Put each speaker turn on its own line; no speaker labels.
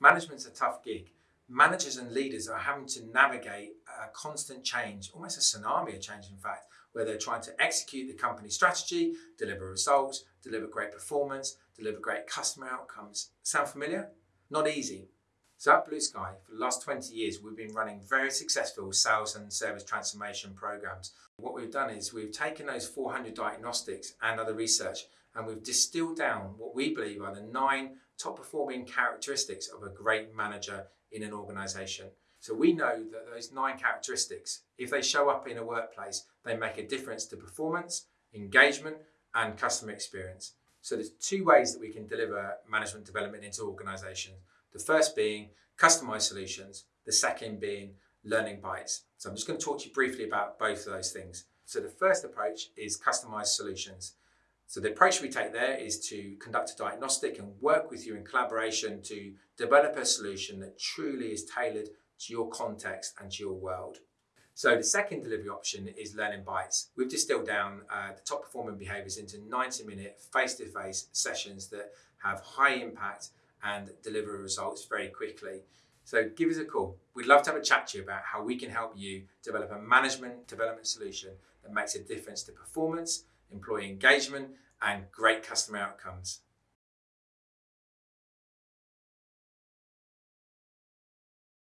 Management's a tough gig. Managers and leaders are having to navigate a constant change, almost a tsunami of change, in fact, where they're trying to execute the company strategy, deliver results, deliver great performance, deliver great customer outcomes. Sound familiar? Not easy. So at Blue Sky, for the last 20 years, we've been running very successful sales and service transformation programs. What we've done is we've taken those 400 diagnostics and other research and we've distilled down what we believe are the nine top performing characteristics of a great manager in an organization. So we know that those nine characteristics, if they show up in a workplace, they make a difference to performance, engagement, and customer experience. So there's two ways that we can deliver management development into organizations. The first being customized solutions, the second being learning bites. So I'm just going to talk to you briefly about both of those things. So the first approach is customized solutions. So the approach we take there is to conduct a diagnostic and work with you in collaboration to develop a solution that truly is tailored to your context and to your world. So the second delivery option is learning bites. We've distilled down uh, the top performing behaviors into 90 minute face-to-face sessions that have high impact and deliver results very quickly. So give us a call. We'd love to have a chat to you about how we can help you develop a management development solution that makes a difference to performance employee engagement, and great customer outcomes.